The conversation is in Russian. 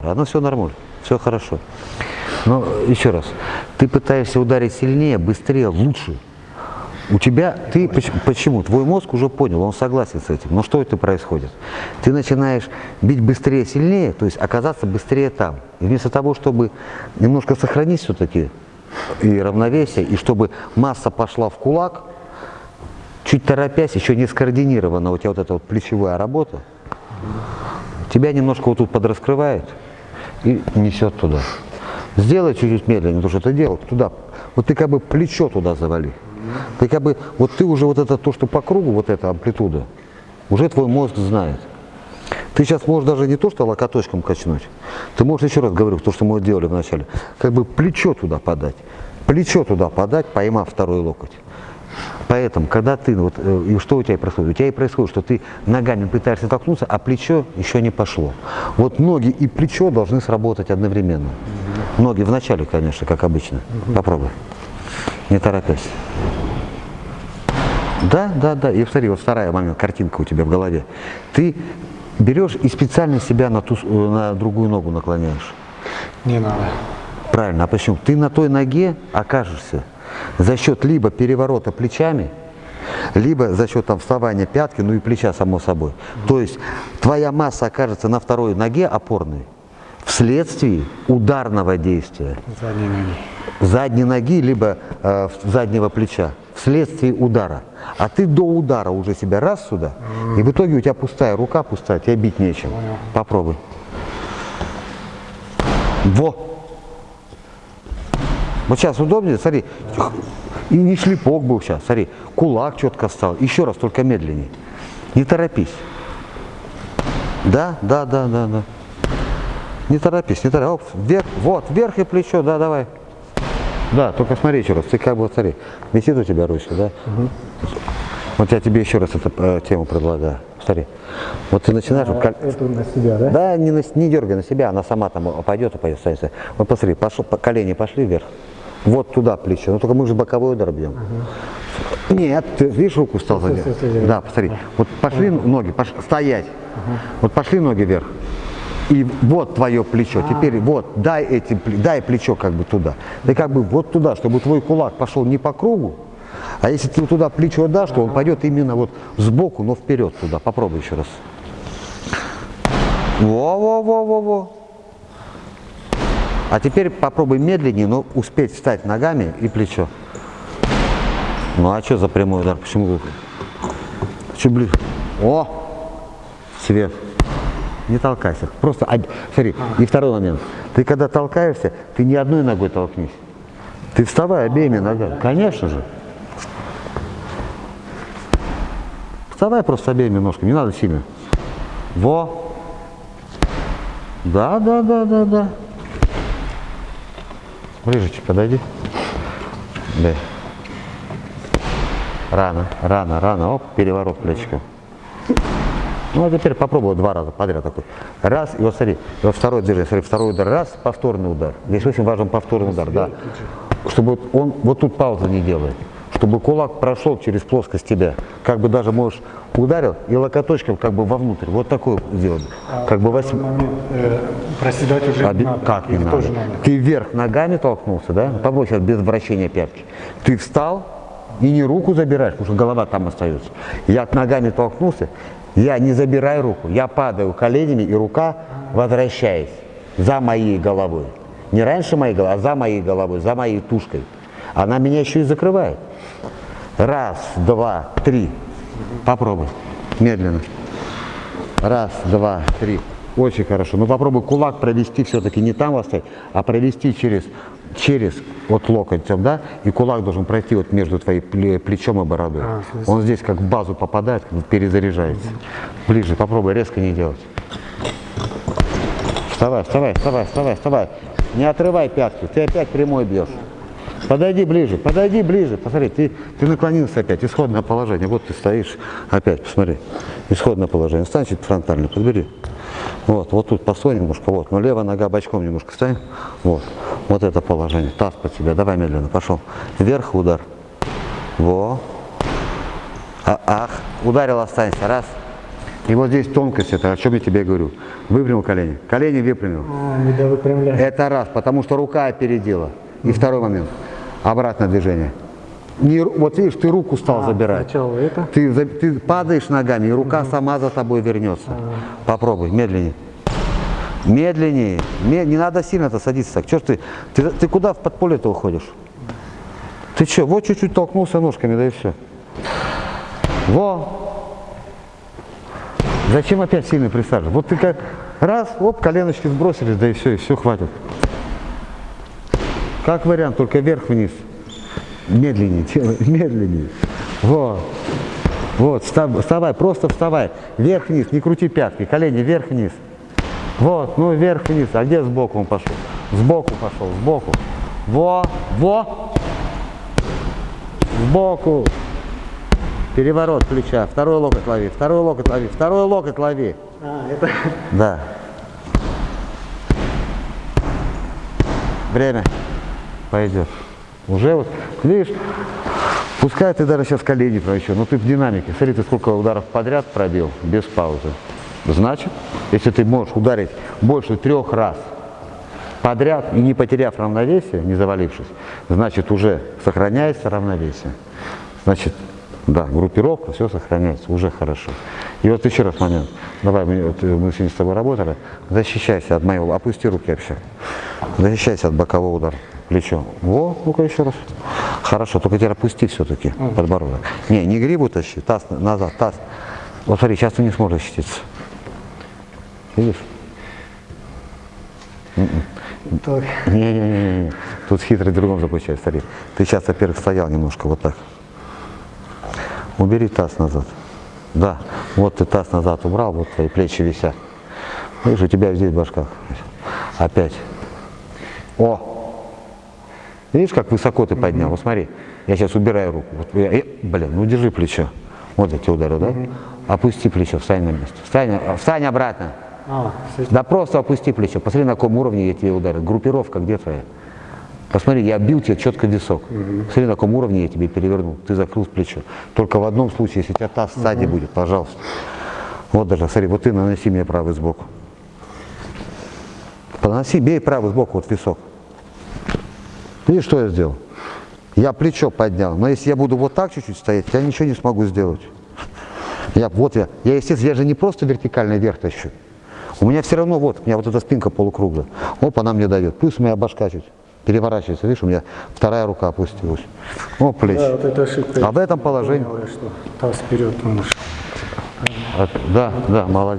Оно все нормально, все хорошо. Но еще раз, ты пытаешься ударить сильнее, быстрее, лучше. У тебя, ты поч- почему? Твой мозг уже понял, он согласен с этим. Но что это происходит? Ты начинаешь бить быстрее, сильнее, то есть оказаться быстрее там. И вместо того, чтобы немножко сохранить все-таки и равновесие, и чтобы масса пошла в кулак, чуть торопясь, еще не скоординирована у тебя вот эта вот плечевая работа, тебя немножко вот тут подраскрывает и несет туда. Сделай чуть-чуть медленнее, то, что ты делал, туда. Вот ты как бы плечо туда завали. Ты как бы, вот ты уже вот это, то, что по кругу, вот эта амплитуда, уже твой мозг знает. Ты сейчас можешь даже не то, что локоточком качнуть, ты можешь, еще раз говорю, то, что мы делали вначале, как бы плечо туда подать. Плечо туда подать, поймав второй локоть. Поэтому, когда ты, вот, э, и что у тебя происходит? У тебя и происходит, что ты ногами пытаешься толкнуться, а плечо еще не пошло. Вот ноги и плечо должны сработать одновременно. Ноги вначале, конечно, как обычно. Попробуй. Не торопясь. Да, да, да. И смотри, вот вторая момент, картинка у тебя в голове. Ты берешь и специально себя на, ту, э, на другую ногу наклоняешь. Не надо. Правильно, а почему? Ты на той ноге окажешься за счет либо переворота плечами, либо за счет там вставания пятки, ну и плеча само собой. То есть твоя масса окажется на второй ноге опорной вследствие ударного действия Задние ноги. задней ноги, либо э, заднего плеча, вследствие удара. А ты до удара уже себя раз сюда, и в итоге у тебя пустая рука, пустая, тебе бить нечем. Попробуй. Во! Вот сейчас удобнее, смотри, и не шлепок был сейчас, смотри, кулак четко стал. Еще раз, только медленнее. Не торопись. Да, да, да, да, да. Не торопись, не торопись. Оп, вверх, вот, вверх и плечо, да, давай. Да, только смотри еще раз, ты как бы, смотри, висит у тебя ручка, да? Вот я тебе еще раз эту э, тему предлагаю. Смотри, вот ты начинаешь, вот как- Это на себя, да? да, не, на- не дергай на себя, она сама там пойдет и пойдет. останется. Вот посмотри, пошел, по- колени пошли вверх. Вот туда плечо. Ну только мы же боковой удар бьем. Нет, ты видишь, руку стал стой, Да, посмотри. Вот пошли ноги, пош- стоять. Вот пошли ноги вверх. И вот твое плечо. Теперь вот, дай, эти, дай плечо как бы туда. Ты как бы вот туда, чтобы твой кулак пошел не по кругу, а если ты туда плечо дашь, то он пойдет именно вот сбоку, но вперед туда. Попробуй еще раз. Во-во-во-во-во. А теперь попробуй медленнее, но успеть встать ногами и плечо. Ну а что за прямой удар? Почему? Чуть ближе. О! Свет. Не толкайся. Просто, смотри, и второй момент. Ты когда толкаешься, ты не одной ногой толкнись. Ты вставай обеими ногами. Конечно же. Вставай просто обеими ножками, не надо сильно. Во. Да, да, да, да, да. Ближе чуть подойди. Да. Рано, рано, рано. Оп, переворот плечиком. Ну, а теперь попробуй два раза подряд такой. Раз, и вот смотри, и вот второй движение, смотри, второй удар, раз, повторный удар. Здесь очень важен повторный удар, да. Чтобы он вот тут паузы не делает. Чтобы кулак прошел через плоскость тебя. Как бы даже можешь ударил и локоточком как бы вовнутрь. Вот такой сделать. Как бы восьм... момент э, проседать уже А не надо. Как не надо? надо? Ты вверх ногами толкнулся, да? Попробуй сейчас без вращения пятки. Ты встал и не руку забираешь, потому что голова там остается. Я ногами толкнулся, я не забираю руку, я падаю коленями, и рука возвращается за моей головой. Не раньше моей головы, а за моей головой, за моей тушкой. Она меня еще и закрывает. Раз, два, три. Попробуй. Медленно. Раз, два, три. Очень хорошо. Ну попробуй кулак провести все-таки не там оставить, а провести через, через вот локоть, да? И кулак должен пройти вот между твоим пле- плечом и бородой. А, Он здесь как в базу попадает, перезаряжается. Ближе, попробуй резко не делать. Вставай, вставай, вставай, вставай, вставай. Не отрывай пятки, ты опять прямой бьешь. Подойди ближе, подойди ближе. Посмотри, ты, ты наклонился опять, исходное положение. Вот ты стоишь опять, посмотри. Исходное положение. Стань чуть фронтально, подбери. Вот, вот тут постой немножко, вот. Но левая нога бочком немножко стань. Вот, вот это положение. Таз под себя. Давай медленно, пошел. Вверх удар. Во. А, ах, ударил, останься. Раз. И вот здесь тонкость, это о чем я тебе говорю. Выпрямил колени. Колени выпрямил. А, не довыпрямляю. Это раз, потому что рука опередила. И второй момент. Обратное движение. Не, вот видишь, ты руку стал забирать. Сначала это. Ты, ты падаешь ногами, и рука сама за тобой вернется. Попробуй, медленнее. Медленнее. Ме- не надо сильно-то садиться так. Ж ты, ты, ты куда в подполье-то уходишь? Ты что, вот чуть-чуть толкнулся ножками, да и все. Во! Зачем опять сильно присаживаться? Вот ты как раз, оп, коленочки сбросились, да и все, и все хватит. Как вариант, только вверх-вниз. Медленнее делай, медленнее. Вот. Вот, встав- вставай, просто вставай. Вверх-вниз, не крути пятки, колени вверх-вниз. Вот, ну вверх-вниз. А где сбоку он пошел? Сбоку пошел, сбоку. Во, во. Сбоку. Переворот плеча. Второй локоть лови, второй локоть лови, второй локоть лови. А, это. Да. Время пойдет. Уже вот, видишь, пускай ты даже сейчас колени прочу, но ты в динамике. Смотри, ты сколько ударов подряд пробил, без паузы. Значит, если ты можешь ударить больше трех раз подряд и не потеряв равновесие, не завалившись, значит уже сохраняется равновесие. Значит, да, группировка, все сохраняется, уже хорошо. И вот еще раз момент. Давай, мы, вот, мы сегодня с тобой работали. Защищайся от моего, опусти руки вообще. Защищайся от бокового удара. Плечо. Во, ну-ка еще раз. Хорошо, только теперь опусти все-таки подбородок. Не, не грибу тащи, таз на- назад, таз. Вот смотри, сейчас ты не сможешь защититься. Видишь? Так. Не-не-не, тут хитрый в другом заключается, смотри. Ты сейчас, во-первых, стоял немножко вот так. Убери таз назад. Да, вот ты таз назад убрал, вот твои плечи висят. Видишь, у тебя здесь башка. Опять. О! Видишь, как высоко ты поднял? Вот смотри, я сейчас убираю руку. Вот я- э, блин, ну держи плечо. Вот эти удары, да? Опусти плечо, встань на место. Встань, встань обратно. А. Да просто опусти плечо. Посмотри, на каком уровне я тебе ударил. Группировка где твоя? Посмотри, я бил тебе четко висок. Посмотри, на каком уровне я тебе перевернул. Ты закрыл плечо. Только в одном случае, если у тебя таз сзади будет, пожалуйста. Вот даже, смотри, вот ты наноси мне правый сбоку. Поноси, бей правый сбоку, вот висок. Видишь, что я сделал? Я плечо поднял, но если я буду вот так чуть-чуть стоять, я ничего не смогу сделать. Я, вот я, я, естественно, я же не просто вертикально вверх тащу. У меня все равно, вот, у меня вот эта спинка полукруглая. Оп, она мне дает. Плюс у меня башка чуть переворачивается. Видишь, у меня вторая рука опустилась. О, плечи. Да, вот это ошибка. А в этом положении, Понял что таз вперед, что от- да, да, молодец.